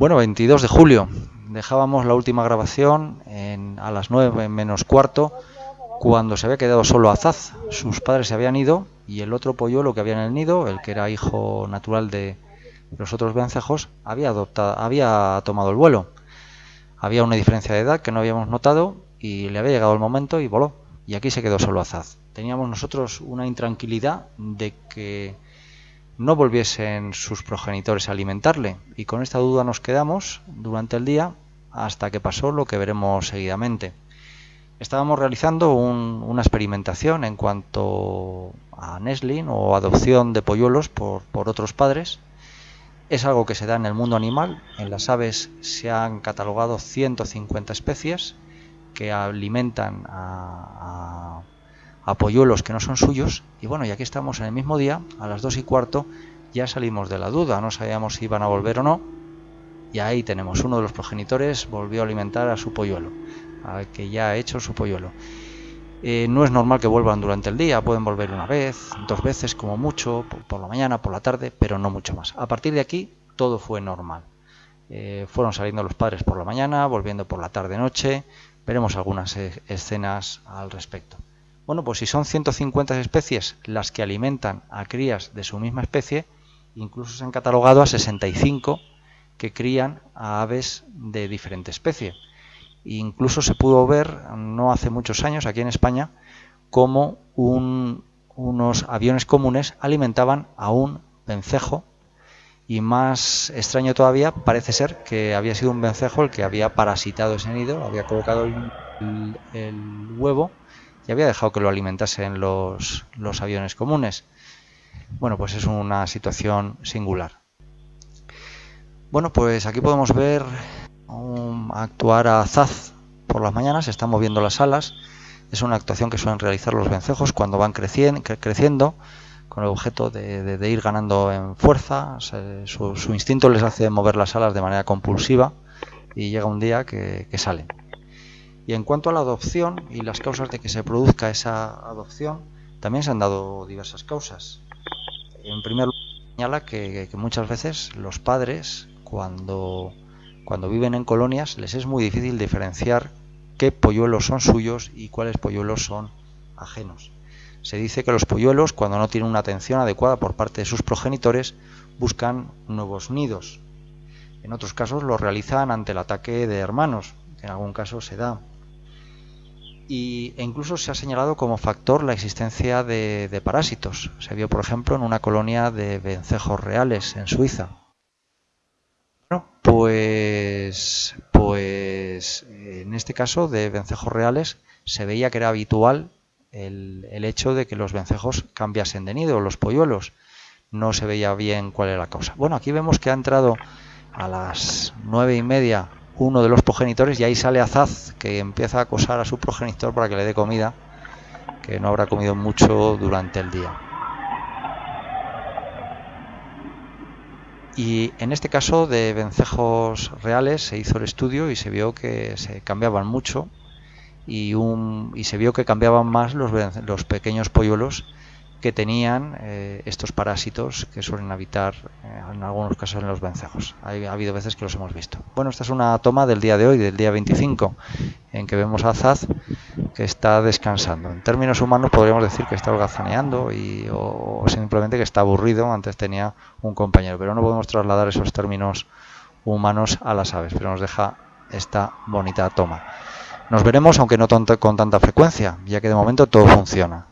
Bueno, 22 de julio. Dejábamos la última grabación en, a las 9 menos cuarto, cuando se había quedado solo Azaz. Sus padres se habían ido y el otro polluelo que había en el nido, el que era hijo natural de los otros vencejos, había, adoptado, había tomado el vuelo. Había una diferencia de edad que no habíamos notado y le había llegado el momento y voló. Y aquí se quedó solo Azaz. Teníamos nosotros una intranquilidad de que no volviesen sus progenitores a alimentarle. Y con esta duda nos quedamos durante el día hasta que pasó lo que veremos seguidamente. Estábamos realizando un, una experimentación en cuanto a nestling o adopción de polluelos por, por otros padres. Es algo que se da en el mundo animal. En las aves se han catalogado 150 especies que alimentan a, a, a, polluelos que no son suyos. Y bueno, y aquí estamos en el mismo día, a las 2 y cuarto, ya salimos de la duda, no sabíamos si iban a volver o no. Y ahí tenemos, uno de los progenitores volvió a alimentar a su polluelo, a que ya ha hecho su polluelo. Eh, no es normal que vuelvan durante el día, pueden volver una vez, dos veces como mucho, por, la mañana, por la tarde, pero no mucho más. A partir de aquí todo fue normal. Eh, fueron saliendo los padres por la mañana, volviendo por la tarde-noche, veremos algunas e escenas al respecto. Bueno, pues si son 150 especies las que alimentan a crías de su misma especie, incluso se han catalogado a 65 que crían a aves de diferente especie. Incluso se pudo ver, no hace muchos años, aquí en España, cómo un, unos aviones comunes alimentaban a un vencejo y más extraño todavía parece ser que había sido un vencejo el que había parasitado ese nido, había colocado el huevo y había dejado que lo alimentasen los, los aviones comunes. Bueno, pues es una situación singular. Bueno, pues aquí podemos ver um, actuar a Zaz por las mañanas, se están moviendo las alas. Es una actuación que suelen realizar los vencejos cuando van creciendo, creciendo con el objeto de, ir ganando en fuerza. Su, instinto les hace mover las alas de manera compulsiva y llega un día que salen. Y en cuanto a la adopción y las causas de que se produzca esa adopción, también se han dado diversas causas. En primer lugar, señala que, muchas veces los padres, cuando, cuando viven en colonias, les es muy difícil diferenciar qué polluelos son suyos y cuáles polluelos son ajenos. Se dice que los polluelos, cuando no tienen una atención adecuada por parte de sus progenitores, buscan nuevos nidos. En otros casos lo realizan ante el ataque de hermanos, que en algún caso se da. Y, incluso se ha señalado como factor la existencia de, de parásitos. Se vio, por ejemplo, en una colonia de vencejos reales en Suiza. Bueno, pues, pues en este caso de vencejos reales se veía que era habitual el, el, hecho de que los vencejos cambiasen de nido, los polluelos. No se veía bien cuál era la causa. Bueno, aquí vemos que ha entrado a las nueve y media uno de los progenitores y ahí sale Azaz que empieza a acosar a su progenitor para que le dé comida, que no habrá comido mucho durante el día. Y en este caso de vencejos reales se hizo el estudio y se vio que se cambiaban mucho y, un, y se vio que cambiaban más los, los pequeños polluelos que tenían eh, estos parásitos que suelen habitar eh, en algunos casos en los vencejos. Ha, ha, habido veces que los hemos visto. Bueno, esta es una toma del día de hoy, del día 25, en que vemos a Zaz que está descansando. En términos humanos podríamos decir que está holgazaneando y, o, o simplemente que está aburrido. Antes tenía un compañero, pero no podemos trasladar esos términos humanos a las aves, pero nos deja esta bonita toma. Nos veremos, aunque no con tanta frecuencia, ya que de momento todo funciona.